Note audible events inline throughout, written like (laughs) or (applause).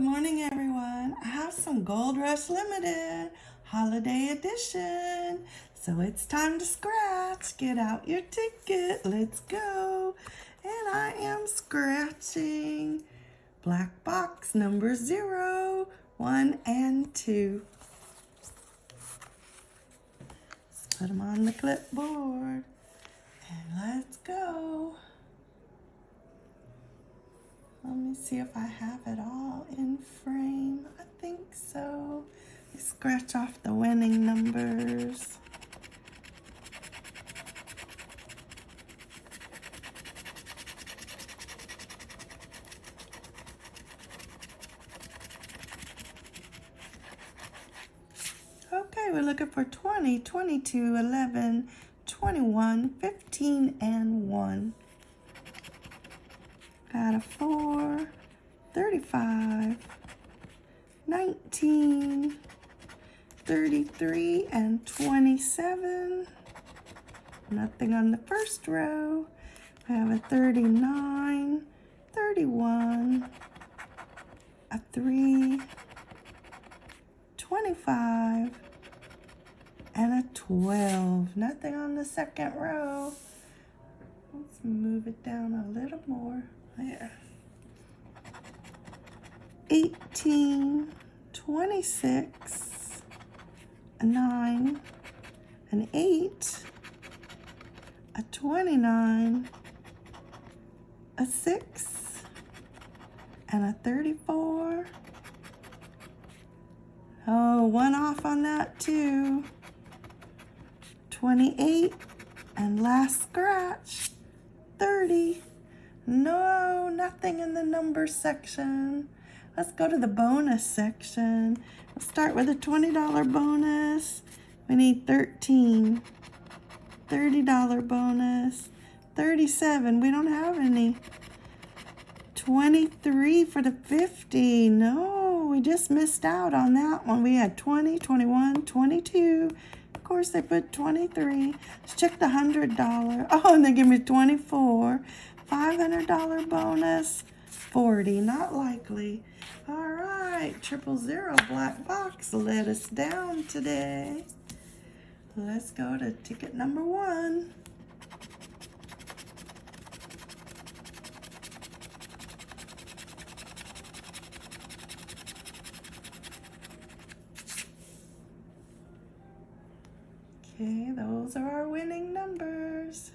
Good morning, everyone. I have some Gold Rush Limited Holiday Edition. So it's time to scratch. Get out your ticket. Let's go. And I am scratching black box number zero, one, and two. Let's put them on the clipboard. And let's go. Let me see if I have it all in frame. I think so. Scratch off the winning numbers. Okay, we're looking for 20, 22, 11, 21, 15, and 1. Got of 4, 35, 19, 33, and 27. Nothing on the first row. I have a 39, 31, a 3, 25, and a 12. Nothing on the second row. Let's move it down a little more there. 18, 26, a 9, an 8, a 29, a 6, and a 34. Oh, one off on that too. 28, and last scratch, 30. No, nothing in the number section. Let's go to the bonus section. Let's start with a $20 bonus. We need 13. $30 bonus. 37. We don't have any. 23 for the 50. No, we just missed out on that one. We had 20, 21, 22. Of course, they put 23. Let's check the $100. (laughs) Oh, and they give me 24. $500 bonus, 40, not likely. All right, triple zero black box let us down today. Let's go to ticket number one. Okay, those are our winning numbers.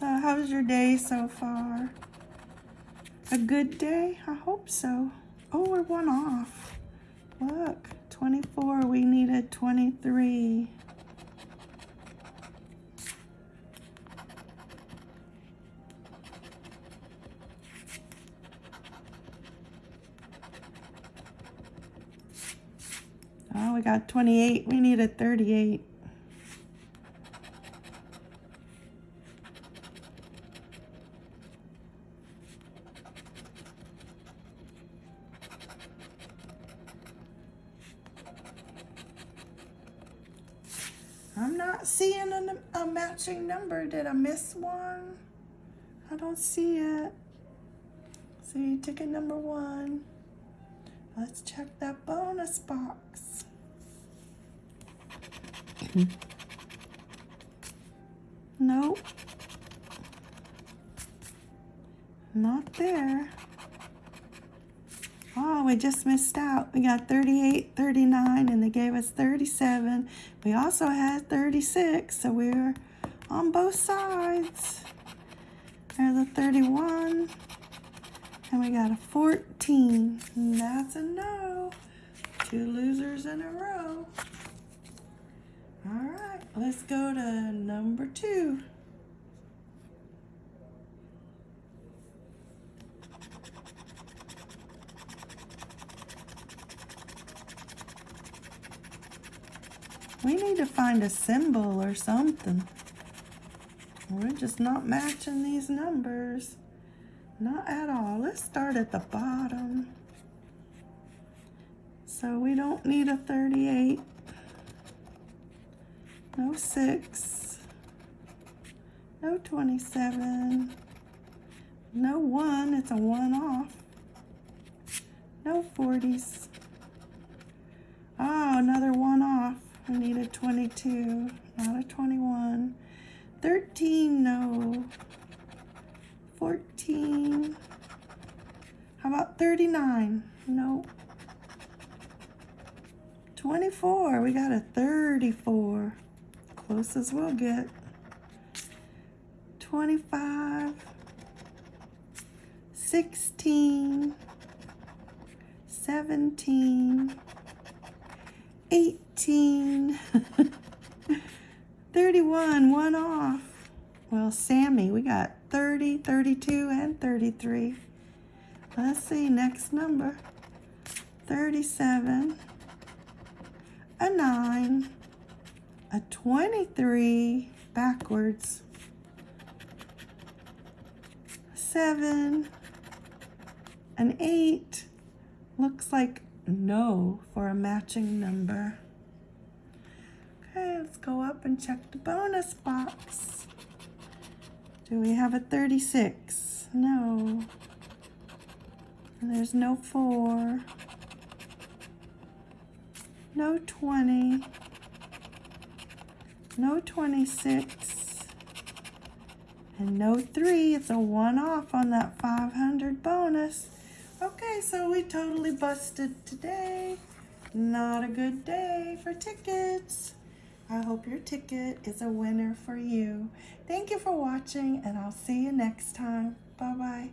So how's your day so far? A good day? I hope so. Oh, we're one off. Look, 24, we needed 23. Oh, we got 28. We needed 38. I'm not seeing a, a, matching number. Did I miss one? I don't see it. See, ticket number one. Let's check that bonus box. nope. Not there. Oh, we just missed out. We got 38, 39, and they gave us 37. We also had 36, so we are on both sides. There's a 31, and we got a 14. And that's a no. Two losers in a row. All right, let's go to number two. We need to find a symbol or something. We're just not matching these numbers. Not at all. Let's start at the bottom. So we don't need a 38. No 6. No 27. No 1. It's a 1 off. No 40s. Oh, ah, another 1 We need a 22, not a 21. 13, no. 14. How about 39? No. 24, we got a 34. Close as we'll get. 25. 16. 17. 18. (laughs) 31, one off. Well, Sammy, we got 30, 32, and 33. Let's see, next number. 37, a 9, a 23, backwards, 7, an 8, looks like no for a matching number. Let's go up and check the bonus box. Do we have a 36? No. And there's no 4. No 20. No 26. And no 3. It's a 1 off on that 500 bonus. Okay, so we totally busted today. Not a good day for tickets. I hope your ticket is a winner for you. Thank you for watching, and I'll see you next time. Bye-bye.